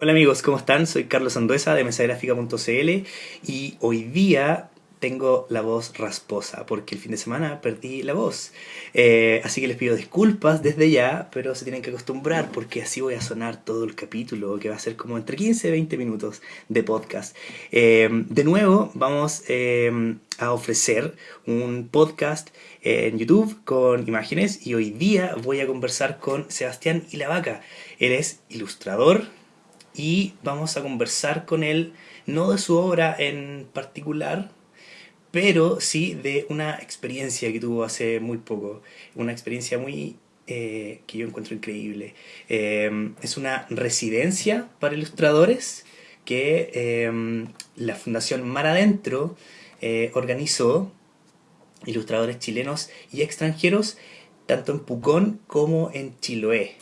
Hola amigos, ¿cómo están? Soy Carlos Anduesa de mesagráfica.cl y hoy día tengo la voz rasposa porque el fin de semana perdí la voz. Eh, así que les pido disculpas desde ya, pero se tienen que acostumbrar porque así voy a sonar todo el capítulo que va a ser como entre 15 y 20 minutos de podcast. Eh, de nuevo, vamos eh, a ofrecer un podcast en YouTube con imágenes y hoy día voy a conversar con Sebastián Ilavaca. Él es ilustrador, y vamos a conversar con él, no de su obra en particular, pero sí de una experiencia que tuvo hace muy poco, una experiencia muy eh, que yo encuentro increíble. Eh, es una residencia para ilustradores que eh, la Fundación Mar Adentro organizó, ilustradores chilenos y extranjeros, tanto en Pucón como en Chiloé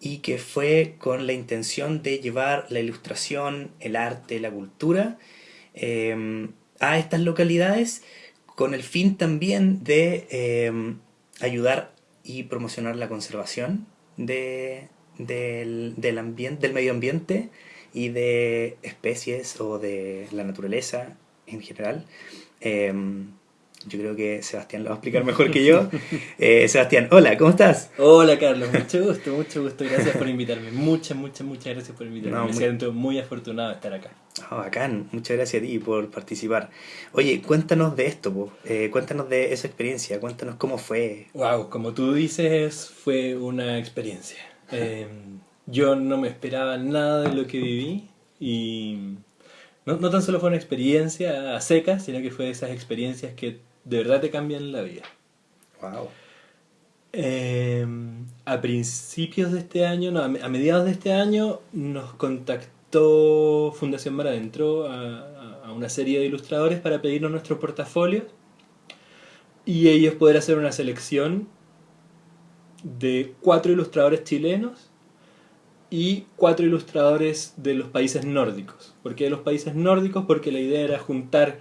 y que fue con la intención de llevar la ilustración, el arte, la cultura em, a estas localidades con el fin también de em, ayudar y promocionar la conservación de, del, del, ambiente, del medio ambiente y de especies o de la naturaleza en general. Em, yo creo que Sebastián lo va a explicar mejor que yo. Eh, Sebastián, hola, ¿cómo estás? Hola Carlos, mucho gusto, mucho gusto. Gracias por invitarme. Muchas, muchas, muchas gracias por invitarme. Me siento muy afortunado de estar acá. Oh, bacán, muchas gracias a ti por participar. Oye, cuéntanos de esto, eh, cuéntanos de esa experiencia, cuéntanos cómo fue. Wow, como tú dices, fue una experiencia. Em, yo no me esperaba nada de lo que viví y no, no tan solo fue una experiencia a secas, sino que fue de esas experiencias que de verdad te cambian la vida. Wow. Em, a principios de este año, no, a mediados de este año, nos contactó Fundación Mar Adentro a, a, una serie de ilustradores para pedirnos nuestro portafolio y ellos poder hacer una selección de cuatro ilustradores chilenos y cuatro ilustradores de los países nórdicos. ¿Por qué de los países nórdicos? Porque la idea era juntar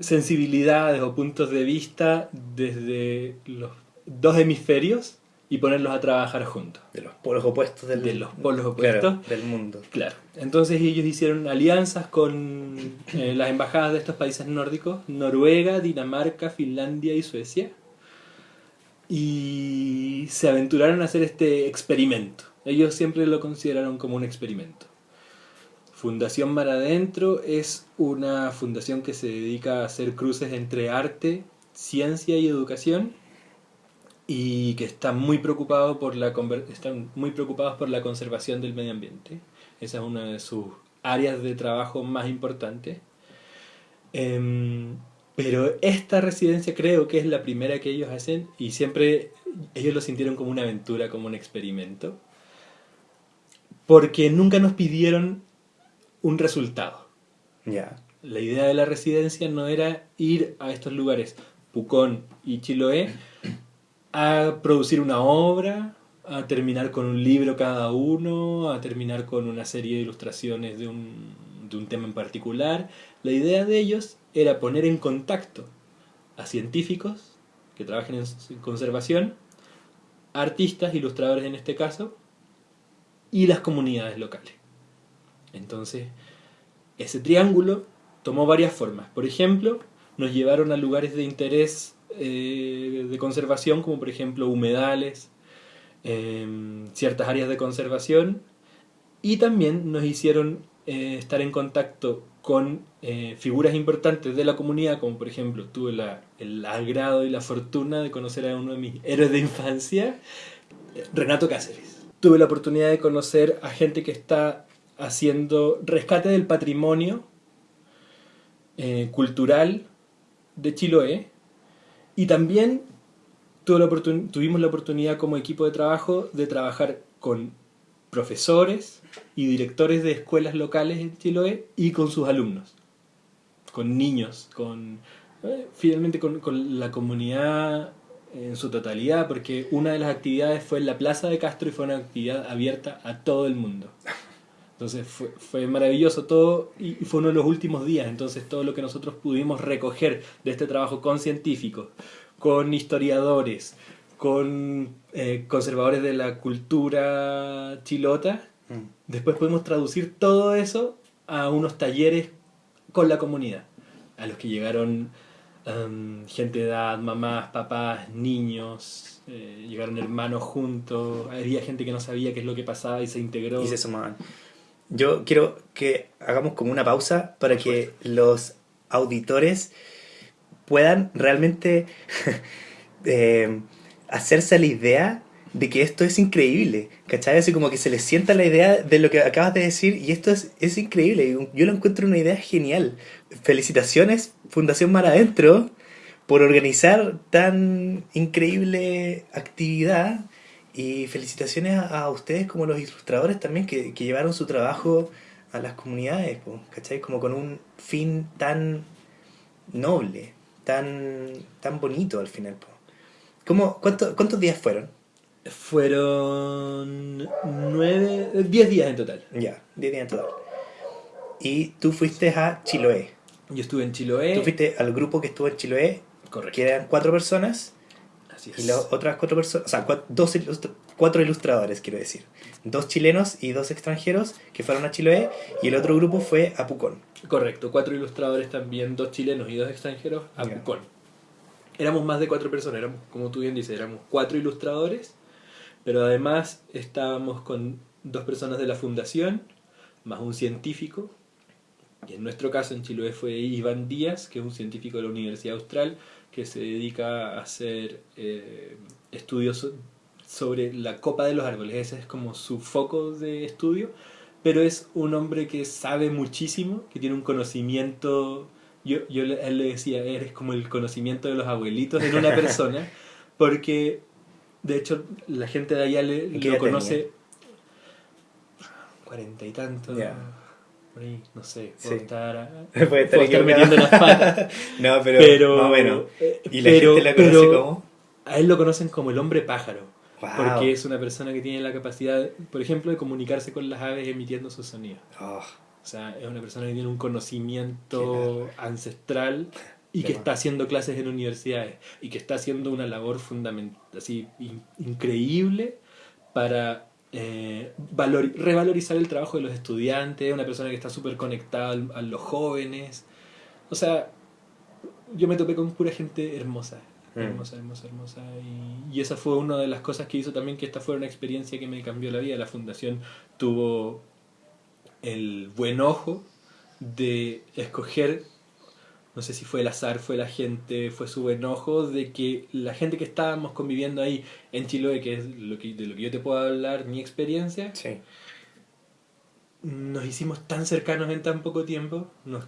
sensibilidades o puntos de vista desde los dos hemisferios y ponerlos a trabajar juntos. De los polos opuestos del, de los polos opuestos del mundo. Claro. Entonces ellos hicieron alianzas con eh, las embajadas de estos países nórdicos, Noruega, Dinamarca, Finlandia y Suecia, y se aventuraron a hacer este experimento. Ellos siempre lo consideraron como un experimento. Fundación Mar Adentro es una fundación que se dedica a hacer cruces entre arte, ciencia y educación y que está muy por la están muy preocupados por la conservación del medio ambiente. Esa es una de sus áreas de trabajo más importantes. Em, pero esta residencia creo que es la primera que ellos hacen y siempre ellos lo sintieron como una aventura, como un experimento. Porque nunca nos pidieron un resultado. Ya. La idea de la residencia no era ir a estos lugares, Pucón y Chiloé, a producir una obra, a terminar con un libro cada uno, a terminar con una serie de ilustraciones de un, de un tema en particular. La idea de ellos era poner en contacto a científicos que trabajen en conservación, artistas, ilustradores en este caso, y las comunidades locales. Entonces, ese triángulo tomó varias formas. Por ejemplo, nos llevaron a lugares de interés eh, de conservación, como por ejemplo humedales, em, ciertas áreas de conservación, y también nos hicieron eh, estar en contacto con eh, figuras importantes de la comunidad, como por ejemplo tuve el agrado y la fortuna de conocer a uno de mis héroes de infancia, Renato Cáceres. Tuve la oportunidad de conocer a gente que está haciendo rescate del patrimonio eh, cultural de Chiloé y también tuvimos la oportunidad como equipo de trabajo de trabajar con profesores y directores de escuelas locales en Chiloé y con sus alumnos, con niños, con eh, finalmente con, con, la comunidad en su totalidad, porque una de las actividades fue en la Plaza de Castro y fue una actividad abierta a todo el mundo. Entonces fue, fue, maravilloso todo y fue uno de los últimos días. Entonces todo lo que nosotros pudimos recoger de este trabajo con científicos, con historiadores, con eh, conservadores de la cultura chilota, Mm. Después podemos traducir todo eso a unos talleres con la comunidad, a los que llegaron em, gente de edad, mamás, papás, niños, eh, llegaron hermanos juntos, había gente que no sabía qué es lo que pasaba y se integró. Y se sumaban. Yo quiero que hagamos como una pausa para que los auditores puedan realmente eh, hacerse la idea de que esto es increíble, ¿cachai? Así como que se les sienta la idea de lo que acabas de decir y esto es, es increíble, yo lo encuentro una idea genial. Felicitaciones, Fundación Mar Adentro, por organizar tan increíble actividad y felicitaciones a, a ustedes como los ilustradores también que, que llevaron su trabajo a las comunidades, po, ¿cachai? Como con un fin tan noble, tan, tan bonito al final. Po. ¿Cómo, cuánto, ¿Cuántos días fueron? Fueron nueve, diez días en total. Ya, 10 días en total. Y tú fuiste a Chiloé. Yo estuve en Chiloé. Tú fuiste al grupo que estuvo en Chiloé, Correcto. que eran cuatro personas, Así y las otras cuatro personas, o sea, dos ilustra- cuatro ilustradores, quiero decir. Dos chilenos y dos extranjeros que fueron a Chiloé, y el otro grupo fue a Pucón. Correcto, cuatro ilustradores también, dos chilenos y dos extranjeros a. Pucón. Éramos más de cuatro personas, éramos, como tú bien dices, éramos cuatro ilustradores, pero además estábamos con dos personas de la fundación, más un científico, y en nuestro caso en Chiloé fue Iván Díaz, que es un científico de la Universidad Austral, que se dedica a hacer eh, estudios so- sobre la copa de los árboles, ese es como su foco de estudio, pero es un hombre que sabe muchísimo, que tiene un conocimiento, yo, yo le- a él le decía, eres como el conocimiento de los abuelitos en una persona, porque de hecho la gente de allá le, ¿Y qué lo conoce cuarenta y tantos, Ya. Por ahí, no sé, Sí. puedo estar, Puede puedo estar estar metiendo las patas, No, pero, pero, más o menos. eh, ¿Y la pero- gente la conoce pero como? A él lo conocen como el hombre pájaro. Wow. Porque es una persona que tiene la capacidad, por ejemplo, de comunicarse con las aves emitiendo sus sonidos. Oh, O sea, es una persona que tiene un conocimiento ancestral y que está haciendo clases en universidades y que está haciendo una labor fundamental, así in- increíble para eh, valor- revalorizar el trabajo de los estudiantes, una persona que está súper conectada a los jóvenes. O sea, yo me topé con pura gente hermosa. Mm. Hermosa, hermosa, hermosa. Y, y esa fue una de las cosas que hizo también que esta fuera una experiencia que me cambió la vida. La fundación tuvo el buen ojo de escoger, no sé si fue el azar, fue la gente, fue su buen ojo, de que la gente que estábamos conviviendo ahí en Chiloé, que es lo que, de lo que yo te puedo hablar, mi experiencia, sí. nos hicimos tan cercanos en tan poco tiempo, nos,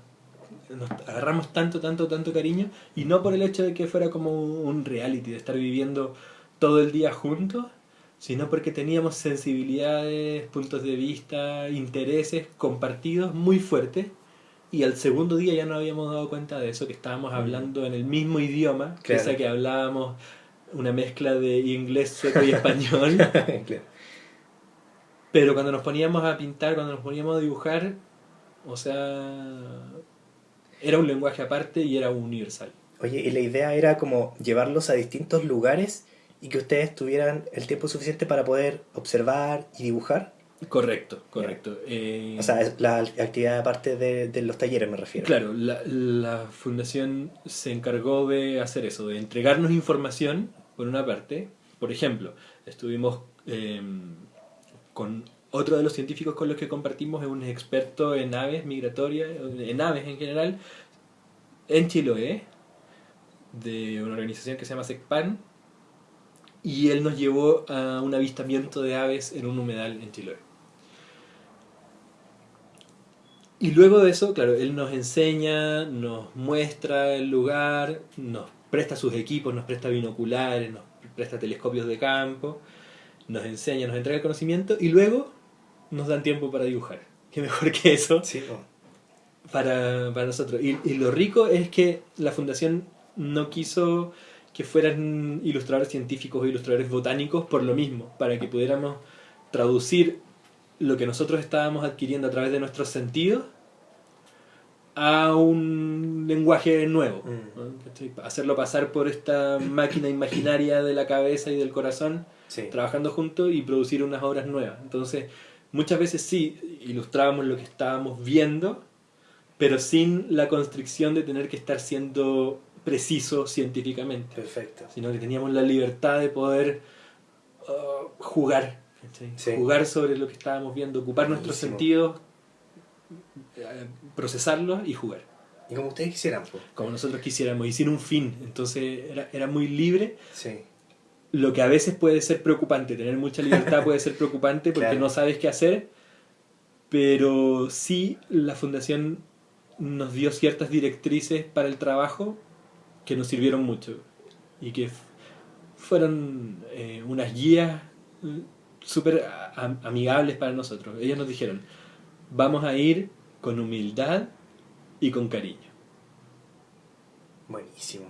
nos agarramos tanto, tanto, tanto cariño, y no por el hecho de que fuera como un reality, de estar viviendo todo el día juntos, sino porque teníamos sensibilidades, puntos de vista, intereses compartidos muy fuertes, y al segundo día ya nos habíamos dado cuenta de eso, que estábamos hablando en el mismo idioma, Claro. pese a que hablábamos una mezcla de inglés, sueco y español. Claro. Pero cuando nos poníamos a pintar, cuando nos poníamos a dibujar, o sea, era un lenguaje aparte y era universal. Oye, y la idea era como llevarlos a distintos lugares y que ustedes tuvieran el tiempo suficiente para poder observar y dibujar. Correcto, correcto. Eh, O sea, es la actividad aparte de, de los talleres me refiero. claro, la, la fundación se encargó de hacer eso, de entregarnos información, por una parte. Por ejemplo, estuvimos eh, con otro de los científicos con los que compartimos, es un experto en aves migratorias, en aves en general, en Chiloé, de una organización que se llama SECPAN, y él nos llevó a un avistamiento de aves en un humedal en Chiloé. Y luego de eso, claro, él nos enseña, nos muestra el lugar, nos presta sus equipos, nos presta binoculares, nos presta telescopios de campo, nos enseña, nos entrega el conocimiento y luego nos dan tiempo para dibujar. Qué mejor que eso Sí, po. para, para nosotros. Y, y lo rico es que la fundación no quiso que fueran ilustradores científicos o ilustradores botánicos por lo mismo, para que pudiéramos traducir lo que nosotros estábamos adquiriendo a través de nuestros sentidos a un lenguaje nuevo. Mm. ¿no? Hacerlo pasar por esta máquina imaginaria de la cabeza y del corazón Sí. trabajando juntos y producir unas obras nuevas. Entonces, muchas veces sí ilustrábamos lo que estábamos viendo, pero sin la constricción de tener que estar siendo preciso científicamente, Perfecto. sino que teníamos la libertad de poder uh, jugar. Sí. jugar sobre lo que estábamos viendo, ocupar nuestros sentidos, eh, procesarlos y jugar, Y como ustedes quisieran, pues. como nosotros quisiéramos, y sin un fin, entonces era, era muy libre Sí. lo que a veces puede ser preocupante, tener mucha libertad puede ser preocupante porque Claro. no sabes qué hacer, pero sí la fundación nos dio ciertas directrices para el trabajo que nos sirvieron mucho y que fueron eh, unas guías súper amigables para nosotros. Ellos nos dijeron, vamos a ir con humildad y con cariño. Buenísimo.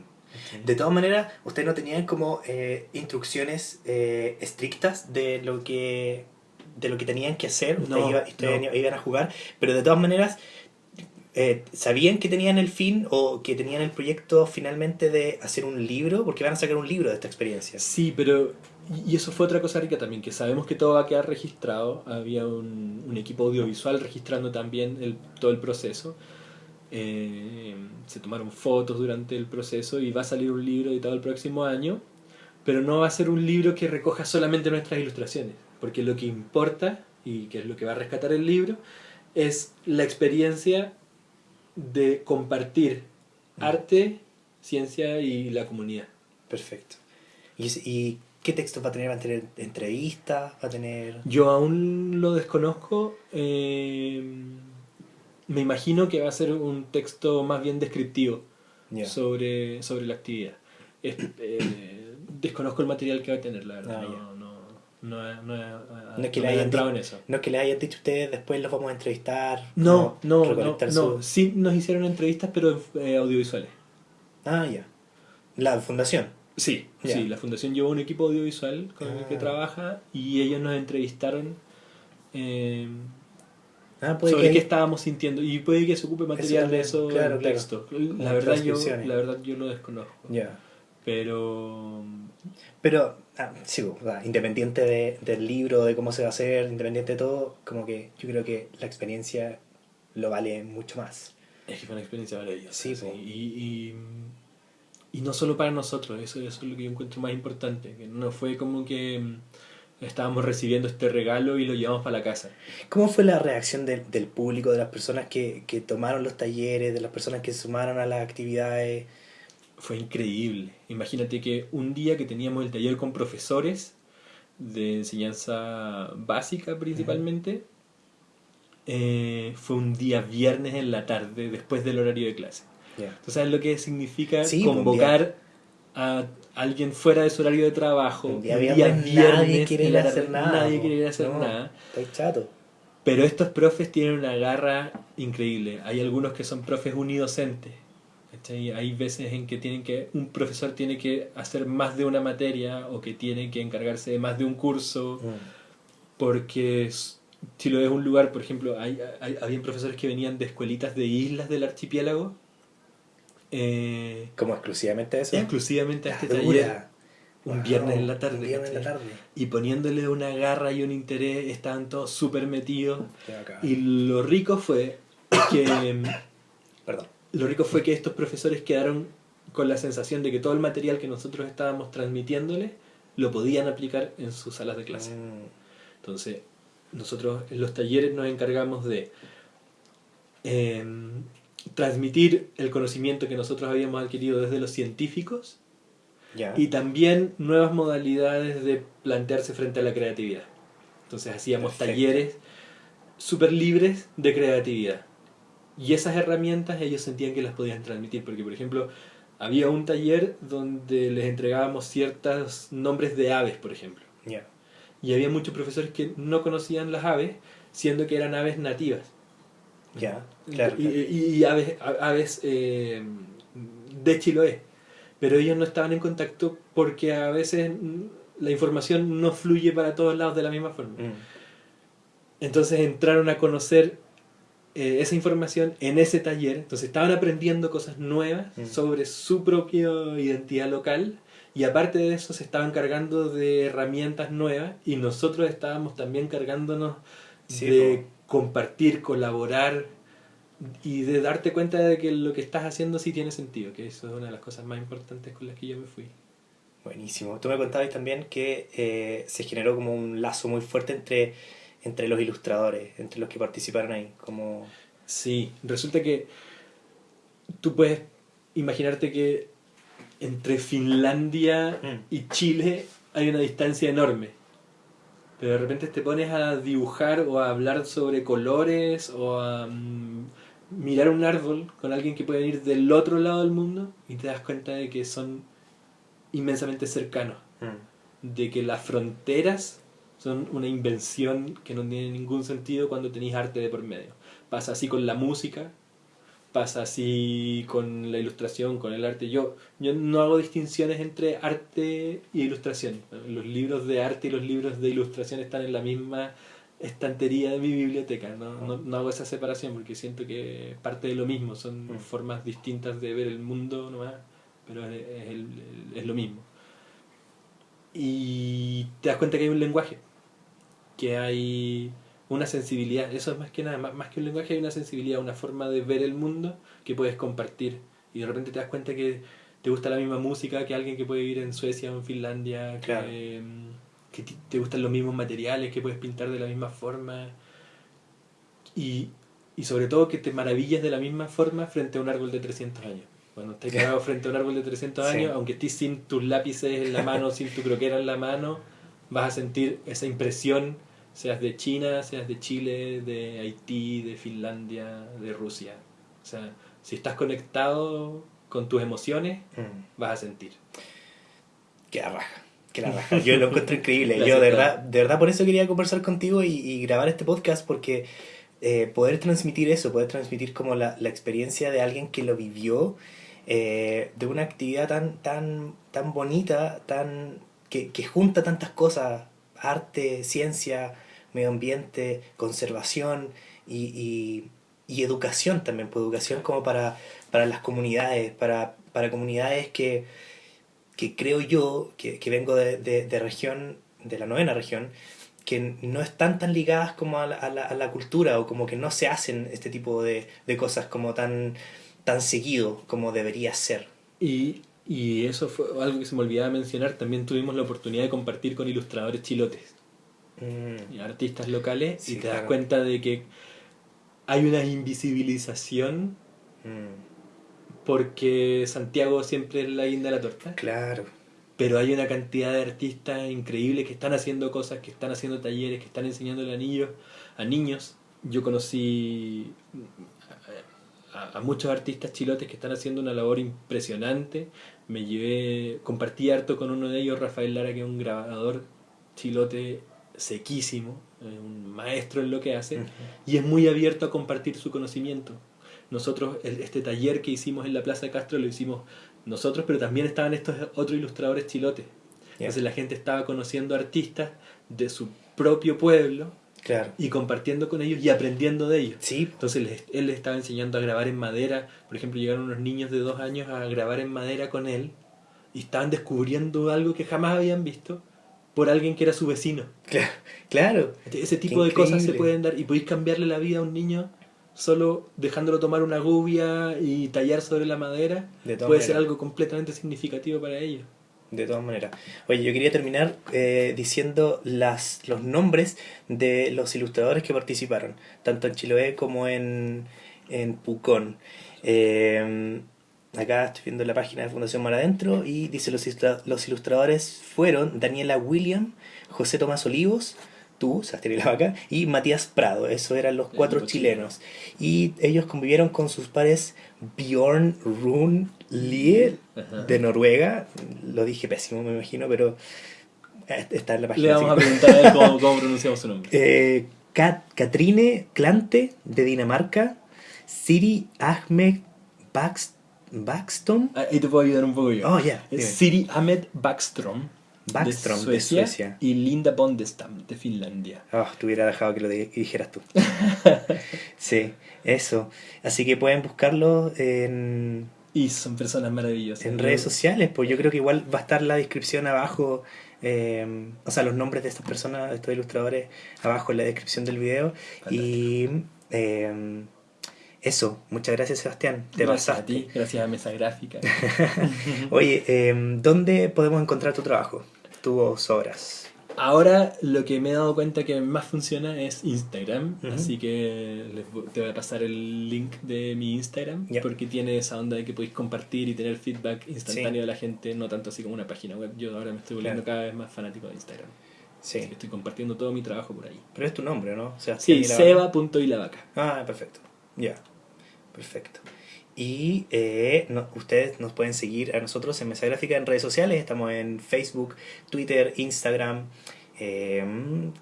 De todas maneras, ustedes no tenían como eh, instrucciones eh, estrictas de lo que de lo que tenían que hacer, ustedes, No, iba- ustedes no. iban a jugar, pero de todas maneras eh, sabían que tenían el fin o que tenían el proyecto finalmente de hacer un libro, porque van a sacar un libro de esta experiencia. Sí, pero. Y eso fue otra cosa rica también, que sabemos que todo va a quedar registrado. Había un, equipo audiovisual registrando también todo el proceso. Eh, se tomaron fotos durante el proceso y va a salir un libro editado el próximo año. Pero no va a ser un libro que recoja solamente nuestras ilustraciones, porque lo que importa, y que es lo que va a rescatar el libro, es la experiencia de compartir Mm. arte, ciencia y la comunidad. Perfecto. ¿Y, y qué textos va a tener? ¿Va a tener entrevistas? ¿Va a tener...? Yo aún lo desconozco. eh, me imagino que va a ser un texto más bien descriptivo sobre, sobre la actividad. Es- eh, desconozco el material que va a tener, la verdad. Ah, no, no, he- no he- No es que no le hayan entrado en eso. No es que les hayan dicho ustedes, después los vamos a entrevistar. No, no, no, Sí nos hicieron entrevistas, pero eh, audiovisuales. Ah, ya. La fundación. Sí, sí, la fundación llevó un equipo audiovisual con el que Ah. trabaja y ellos nos entrevistaron eh, Ah, puede sobre que... qué estábamos sintiendo y puede que se ocupe material de eso claro, en claro. texto. La verdad, yo, la verdad yo lo desconozco. Ya. Pero Pero, ah, sí, o sea, independiente de- del libro, de cómo se va a hacer, independiente de todo, como que yo creo que la experiencia lo vale mucho más. es que fue una experiencia maravillosa. Sí, sí. Y, y, y no solo para nosotros, eso, eso es lo que yo encuentro más importante. Que no fue como que mm, estábamos recibiendo este regalo y lo llevamos para la casa. ¿Cómo fue la reacción del, del público, de las personas que, que tomaron los talleres, de las personas que sumaron a las actividades? Fue increíble. Imagínate que un día que teníamos el taller con profesores de enseñanza básica principalmente, eh, fue un día viernes en la tarde después del horario de clase. Ya. ¿Tú sabes lo que significa Sí, pues, convocar a alguien fuera de su horario de trabajo? Un día viernes nadie quiere ir a hacer nada, Nadie po. quiere ir a hacer No. nada. Estoy chato. Pero estos profes tienen una garra increíble. Hay algunos que son profes unidocentes. ¿Cachai? Hay veces en que tienen que un profesor tiene que hacer más de una materia o que tiene que encargarse de más de un curso Mm. porque Chiloé es un lugar, por ejemplo, hay, hay, habían profesores que venían de escuelitas de islas del archipiélago eh, Como exclusivamente eso. exclusivamente a este dura. taller un Wow, viernes en la tarde. Un viernes en la tarde. Y poniéndole una garra y un interés, estaban todos súper metidos. Y lo rico fue que Perdón. Lo rico fue que estos profesores quedaron con la sensación de que todo el material que nosotros estábamos transmitiéndoles lo podían aplicar en sus salas de clase. Mm. Entonces, nosotros en los talleres nos encargamos de eh, transmitir el conocimiento que nosotros habíamos adquirido desde los científicos y también nuevas modalidades de plantearse frente a la creatividad. Entonces hacíamos Perfecto. talleres súper libres de creatividad. Y esas herramientas ellos sentían que las podían transmitir, porque por ejemplo había un taller donde les entregábamos ciertos nombres de aves, por ejemplo. Y había muchos profesores que no conocían las aves, siendo que eran aves nativas. Ya. Claro. Y, y- y aves, aves eh, de Chiloé. Pero ellos no estaban en contacto porque a veces la información no fluye para todos lados de la misma forma. Mm. Entonces entraron a conocer eh, esa información en ese taller. Entonces estaban aprendiendo cosas nuevas Mm. sobre su propia identidad local. Y aparte de eso se estaban cargando de herramientas nuevas y nosotros estábamos también cargándonos Sí, de compartir, colaborar y de darte cuenta de que lo que estás haciendo sí tiene sentido, que eso es una de las cosas más importantes con las que yo me fui. Buenísimo. Tú me contabas también que eh, se generó como un lazo muy fuerte entre, entre los ilustradores, entre los que participaron ahí. Como... Sí, resulta que tú puedes imaginarte que entre Finlandia Mm. y Chile hay una distancia enorme. Pero de repente te pones a dibujar o a hablar sobre colores o a mm, mirar un árbol con alguien que puede venir del otro lado del mundo y te das cuenta de que son inmensamente cercanos. Mm. De que las fronteras son una invención que no tiene ningún sentido cuando tenéis arte de por medio. Pasa así con la música, pasa así con la ilustración, con el arte. Yo, yo no hago distinciones entre arte y ilustración. Los libros de arte y los libros de ilustración están en la misma estantería de mi biblioteca. No, no, no hago esa separación porque siento que es parte de lo mismo. Son Mm. formas distintas de ver el mundo nomás, pero es, es el- es lo mismo. Y te das cuenta que hay un lenguaje, que hay una sensibilidad, eso es más que nada, más, que un lenguaje, hay una sensibilidad, una forma de ver el mundo que puedes compartir. Y de repente te das cuenta que te gusta la misma música que alguien que puede vivir en Suecia o en Finlandia, que, Claro. que ti- te gustan los mismos materiales, que puedes pintar de la misma forma. Y, y sobre todo que te maravillas de la misma forma frente a un árbol de 300 años. Cuando estés parado frente a un árbol de 300 Sí. años, aunque estés sin tus lápices en la mano, sin tu croquera en la mano, vas a sentir esa impresión, seas de China, seas de Chile, de Haití, de Finlandia, de Rusia. O sea, si estás conectado con tus emociones, Mm. vas a sentir. Que la raja, que la raja. Yo lo encuentro increíble. Yo de verdad, de verdad por eso quería conversar contigo y, y grabar este podcast porque eh, poder transmitir eso, poder transmitir como la, la experiencia de alguien que lo vivió, eh, de una actividad tan, tan, tan bonita, tan, que, que junta tantas cosas, arte, ciencia, medio ambiente, conservación y, y, y educación también, pues educación como para, para las comunidades, para, para comunidades que, que creo yo, que, que vengo de, de, de región, de la novena región, que no están tan ligadas como a la, a la, a la cultura o como que no se hacen este tipo de, de cosas como tan, tan seguido como debería ser. Y, y eso fue algo que se me olvidaba mencionar. También tuvimos la oportunidad de compartir con ilustradores chilotes Mm, y artistas locales Sí, y te das cuenta de que hay una invisibilización mm, porque Santiago siempre es la guinda de la torta. claro. Pero hay una cantidad de artistas increíbles que están haciendo cosas, que están haciendo talleres, que están niños. A niños. Yo conocí a, a muchos artistas chilotes que están haciendo una labor impresionante. Me llevé, compartí harto con uno de ellos, Rafael Lara, que es un grabador chilote sequísimo, eh, un maestro en lo que hace, y es muy abierto a compartir su conocimiento. Nosotros, este taller que hicimos en la Plaza Castro lo hicimos nosotros, pero también estaban estos otros ilustradores chilotes. Ya. Entonces la gente estaba conociendo artistas de su propio pueblo Claro. y compartiendo con ellos y aprendiendo de ellos. Sí, Entonces les- él les estaba enseñando a grabar en madera. Por ejemplo, llegaron unos niños de dos años a grabar en madera con él y estaban descubriendo algo que jamás habían visto por alguien que era su vecino. claro. claro. Ese Qué tipo de cosas se pueden dar y podéis cambiarle la vida a un niño solo dejándolo tomar una gubia y tallar sobre la madera. De Puede ser algo completamente significativo para ellos. De todas maneras. Oye, yo quería terminar eh, diciendo las, los nombres de los ilustradores que participaron, tanto en Chiloé como en, en Pucón. Eh, acá estoy viendo la página de Fundación Mar Adentro y dice los, ilustra- los ilustradores fueron Daniela William, José Tomás Olivos, tú, y la Vaca, y Matías Prado. Esos eran los cuatro chilenos. Y ellos convivieron con sus pares Bjorn Rune Lie Ajá. de Noruega. Lo dije pésimo, me imagino, pero está en la página. Le vamos a así preguntar a él cómo, cómo pronunciamos su nombre. Eh, Kat- Katrine Klante de Dinamarca. Siri Ahmed Bax- Baxton. Ah, Ahí te puedo ayudar un poco yo. Oh, ya. Siri Ahmed Backstrom, Backstrom, de de Suecia, y Linda Bondestam de Finlandia. Oh, te hubiera dejado que lo di- dijeras tú. sí, eso. Así que pueden buscarlo en, Y son personas maravillosas. en redes sociales, pues yo creo que igual va a estar la descripción abajo eh, o sea, los nombres de estas personas, de estos ilustradores, abajo en la descripción del video. Y eh, eso, muchas gracias Sebastián, te gracias a ti, gracias a Mesa Gráfica. Oye, eh, ¿dónde podemos encontrar tu trabajo? Tus obras. Ahora lo que me he dado cuenta que más funciona es Instagram, así que les te voy a pasar el link de mi Instagram, porque tiene esa onda de que podéis compartir y tener feedback instantáneo de la gente, no tanto así como una página web. Yo ahora me estoy volviendo Claro. cada vez más fanático de Instagram. Sí. Así que estoy compartiendo todo mi trabajo por ahí. Pero es tu nombre, ¿no? Sebastián Sí, Ilavaca. seba.ilavaca. Ah, perfecto. Ya. Perfecto. Y eh, no- ustedes nos pueden seguir a nosotros en Mesa Gráfica en redes sociales. Estamos en Facebook, Twitter, Instagram. eh,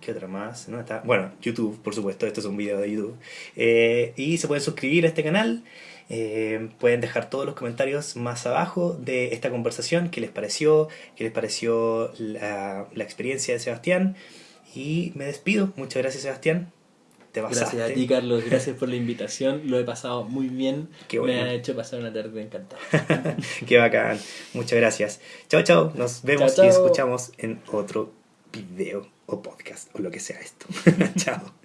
¿Qué otra más? ¿No? Está, bueno, YouTube, por supuesto. Esto es un video de YouTube. Eh, y se pueden suscribir a este canal. Eh, pueden dejar todos los comentarios más abajo de esta conversación. ¿Qué les pareció? ¿Qué les pareció la, la experiencia de Sebastián? Y me despido. Muchas gracias, Sebastián. Te pasaste. Gracias a ti, Carlos. Gracias por la invitación. Lo he pasado muy bien. Qué bueno. Me ha hecho pasar una tarde encantada. Qué bacán. Muchas gracias. Chao, chao. Nos vemos y escuchamos en otro video o podcast o lo que sea esto. chao.